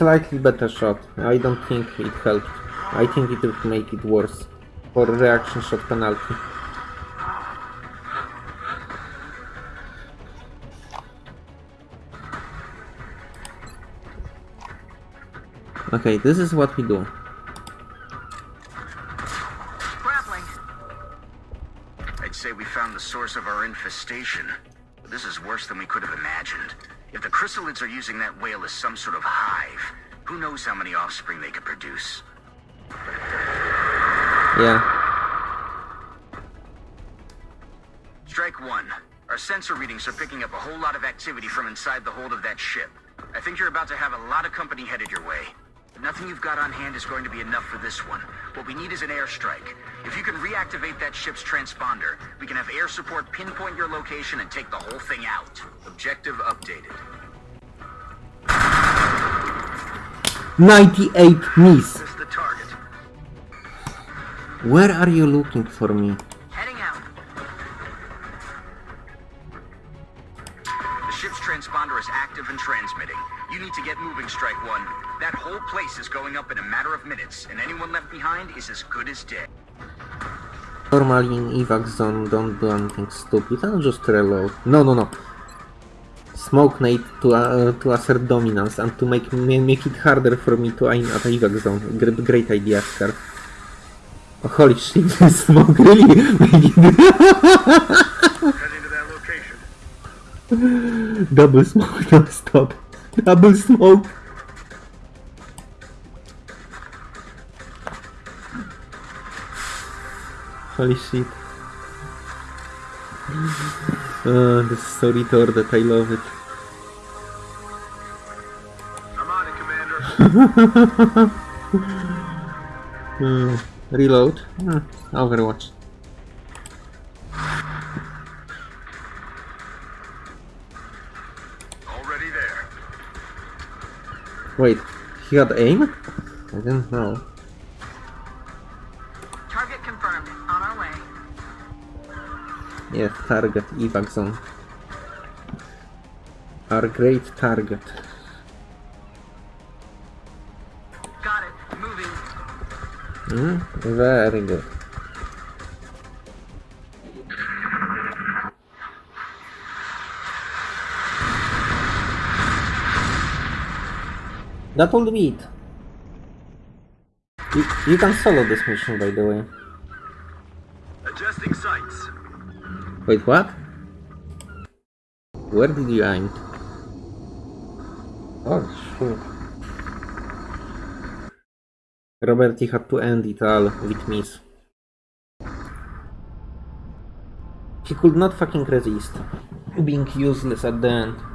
slightly better shot. I don't think it helped. I think it would make it worse. For reaction shot penalty. Okay, this is what we do. Grappling. I'd say we found the source of our infestation. This is worse than we could have imagined. If the chryssalids are using that whale as some sort of hive, who knows how many offspring they could produce? Yeah. Strike one. Our sensor readings are picking up a whole lot of activity from inside the hold of that ship. I think you're about to have a lot of company headed your way. Nothing you've got on hand is going to be enough for this one. What we need is an airstrike. If you can reactivate that ship's transponder, we can have air support pinpoint your location and take the whole thing out. Objective updated. 98 miss. This is the target. Where are you looking for me? Ship's transponder is active and transmitting. You need to get moving, Strike One. That whole place is going up in a matter of minutes, and anyone left behind is as good as dead. Normally in evac zone, don't do anything stupid, I'll just reload. No, no, no. Smoke nade to, uh, to assert dominance and to make ma- make it harder for me to aim at evac zone. Great, great idea, Scar. Oh, holy shit, smoke really make it... Heading to that location. Double smoke, no stop. Double smoke. Holy shit. This is so retarded, I love it. Hmm, reload. Hmm, Overwatch. Wait, he had aim? I didn't know. Target confirmed. On our way. Yes, target, evac zone. Our great target. Got it. Moving. Hmm, very good. That will be it. You, you can solo this mission, by the way. Adjusting sights. Wait, what? Where did you aim? Oh, shit. Robert, he had to end it all with miss. He could not fucking resist being useless at the end.